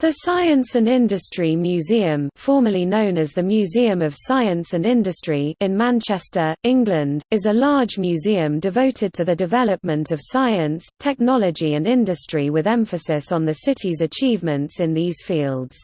The Science and Industry Museum formerly known as the Museum of Science and Industry in Manchester, England, is a large museum devoted to the development of science, technology and industry with emphasis on the city's achievements in these fields.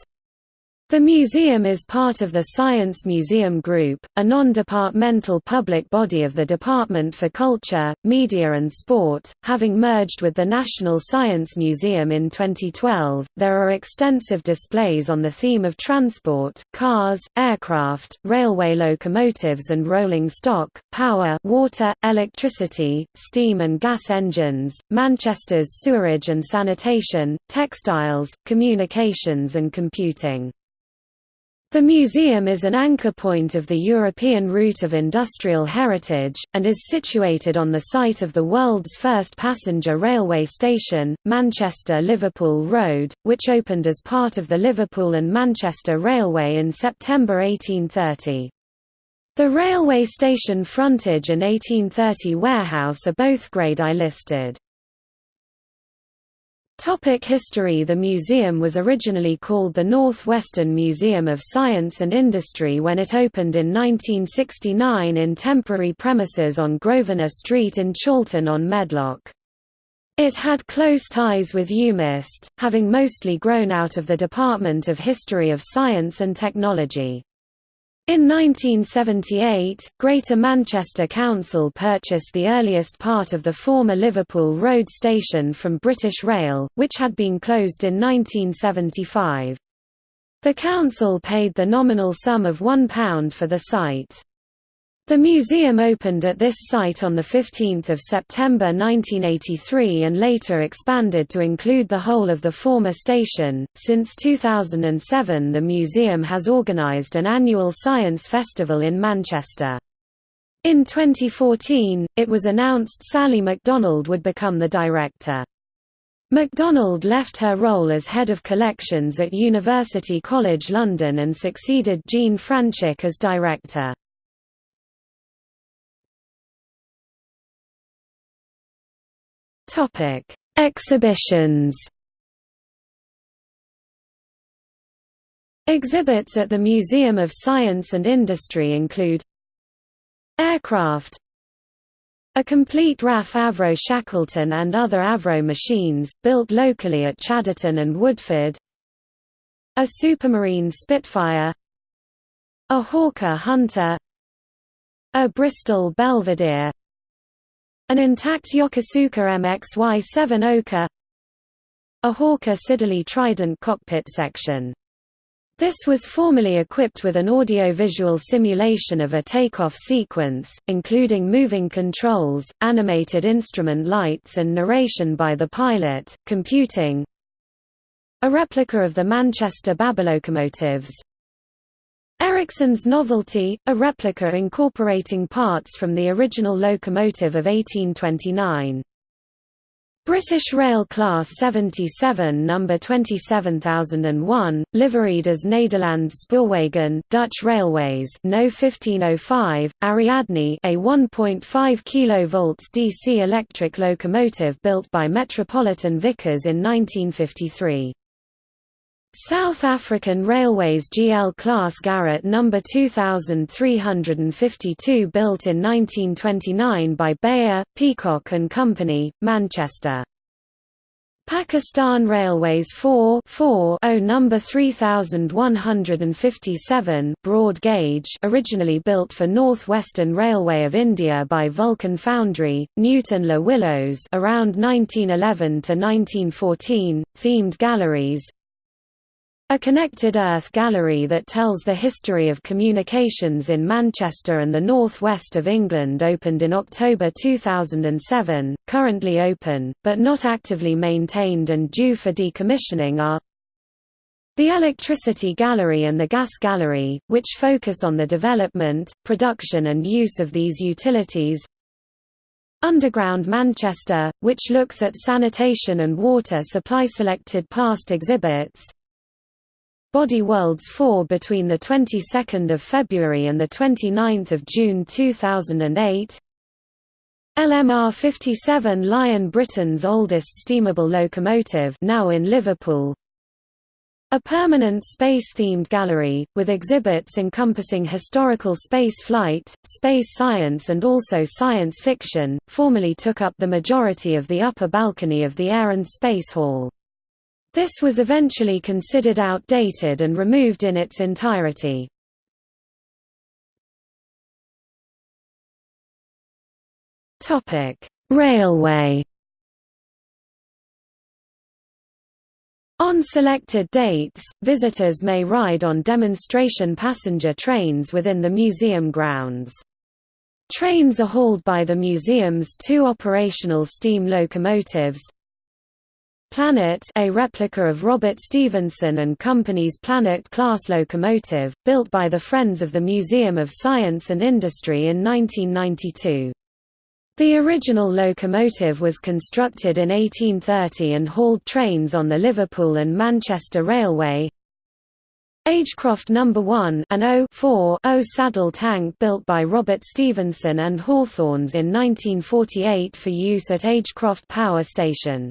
The museum is part of the Science Museum Group, a non-departmental public body of the Department for Culture, Media and Sport, having merged with the National Science Museum in 2012. There are extensive displays on the theme of transport, cars, aircraft, railway locomotives and rolling stock, power, water, electricity, steam and gas engines, Manchester's sewerage and sanitation, textiles, communications and computing. The museum is an anchor point of the European Route of Industrial Heritage, and is situated on the site of the world's first passenger railway station, Manchester-Liverpool Road, which opened as part of the Liverpool and Manchester Railway in September 1830. The railway station frontage and 1830 warehouse are both Grade I listed. Topic history The museum was originally called the Northwestern Museum of Science and Industry when it opened in 1969 in temporary premises on Grosvenor Street in Chorlton on Medlock. It had close ties with UMIST, having mostly grown out of the Department of History of Science and Technology. In 1978, Greater Manchester Council purchased the earliest part of the former Liverpool Road station from British Rail, which had been closed in 1975. The council paid the nominal sum of £1 for the site. The museum opened at this site on 15 September 1983 and later expanded to include the whole of the former station. Since 2007, the museum has organised an annual science festival in Manchester. In 2014, it was announced Sally MacDonald would become the director. MacDonald left her role as head of collections at University College London and succeeded Jean Franczyk as director. Topic: Exhibitions. Exhibits at the Museum of Science and Industry include Aircraft A complete RAF Avro Shackleton and other Avro machines, built locally at Chadderton and Woodford. A Supermarine Spitfire. A Hawker Hunter. A Bristol Belvedere an intact Yokosuka MXY-7 Oka A Hawker Siddeley Trident cockpit section. This was formerly equipped with an audio-visual simulation of a takeoff sequence, including moving controls, animated instrument lights and narration by the pilot, computing a replica of the Manchester Babylocomotives, Ericsson's Novelty, a replica incorporating parts from the original locomotive of 1829. British Rail Class 77 number 27001, liveried as Nederlands Spoorwegen, Dutch Railways, No 1505, Ariadne, a 1.5 kV DC electric locomotive built by Metropolitan Vickers in 1953. South African Railways GL Class Garratt No. 2352 built in 1929 by Beyer, Peacock and Company, Manchester. Pakistan Railways 4 4 number 3157 broad gauge originally built for North Western Railway of India by Vulcan Foundry, Newton Le Willows around 1911 to 1914, themed galleries, a Connected Earth gallery that tells the history of communications in Manchester and the northwest of England opened in October 2007, currently open, but not actively maintained and due for decommissioning are the Electricity Gallery and the Gas Gallery, which focus on the development, production and use of these utilities. Underground Manchester, which looks at sanitation and water supply selected past exhibits Body Worlds 4 between the 22nd of February and the 29th of June 2008. LMR 57 Lion Britain's oldest steamable locomotive now in Liverpool. A permanent space-themed gallery, with exhibits encompassing historical space flight, space science and also science fiction, formerly took up the majority of the upper balcony of the Air and Space Hall. This was eventually considered outdated and removed in its entirety. Railway On selected dates, visitors may ride on demonstration passenger trains within the museum grounds. Trains are hauled by the museum's two operational steam locomotives, Planet a replica of Robert Stephenson and Company's Planet-class locomotive, built by the Friends of the Museum of Science and Industry in 1992. The original locomotive was constructed in 1830 and hauled trains on the Liverpool and Manchester Railway. Agecroft No. 1 an O 0 saddle tank built by Robert Stephenson and Hawthorns in 1948 for use at Agecroft Power Station.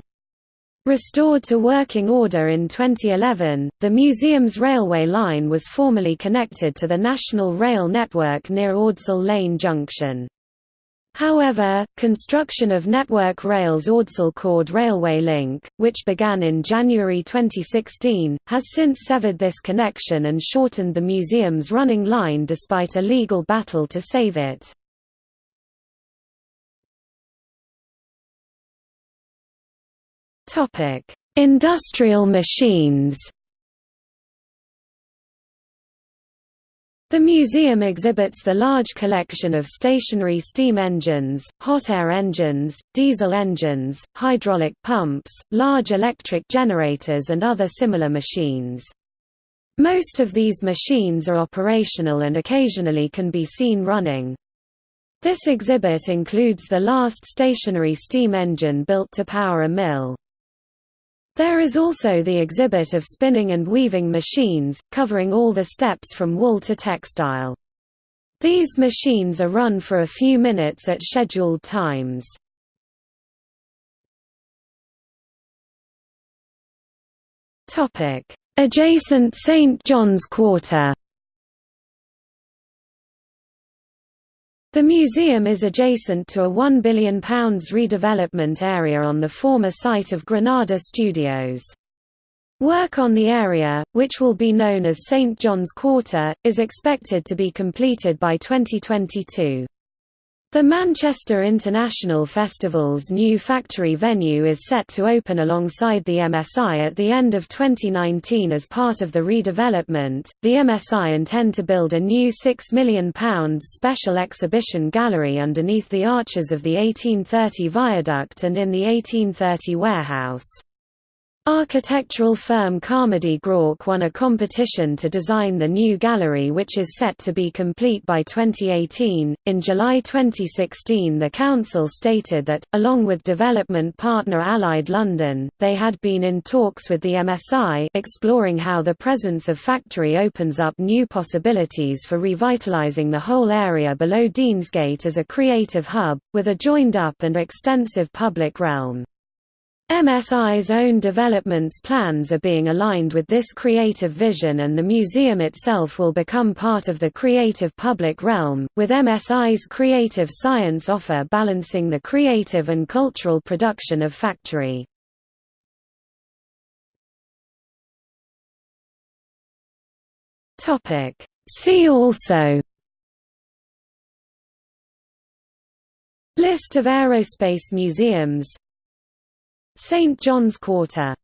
Restored to working order in 2011, the museum's railway line was formerly connected to the National Rail network near Ordsall Lane Junction. However, construction of Network Rail's Ordsall Chord Railway Link, which began in January 2016, has since severed this connection and shortened the museum's running line despite a legal battle to save it. Industrial machines The museum exhibits the large collection of stationary steam engines, hot air engines, diesel engines, hydraulic pumps, large electric generators and other similar machines. Most of these machines are operational and occasionally can be seen running. This exhibit includes the last stationary steam engine built to power a mill. There is also the exhibit of spinning and weaving machines, covering all the steps from wool to textile. These machines are run for a few minutes at scheduled times. Adjacent St. John's Quarter The museum is adjacent to a £1 billion redevelopment area on the former site of Granada Studios. Work on the area, which will be known as St John's Quarter, is expected to be completed by 2022. The Manchester International Festival's new factory venue is set to open alongside the MSI at the end of 2019 as part of the redevelopment. The MSI intend to build a new £6 million special exhibition gallery underneath the arches of the 1830 viaduct and in the 1830 warehouse. Architectural firm Carmody Groarke won a competition to design the new gallery, which is set to be complete by 2018. In July 2016, the council stated that, along with development partner Allied London, they had been in talks with the MSI exploring how the presence of factory opens up new possibilities for revitalising the whole area below Deansgate as a creative hub, with a joined up and extensive public realm. MSI's own developments plans are being aligned with this creative vision and the museum itself will become part of the creative public realm, with MSI's creative science offer balancing the creative and cultural production of factory. See also List of aerospace museums St John's Quarter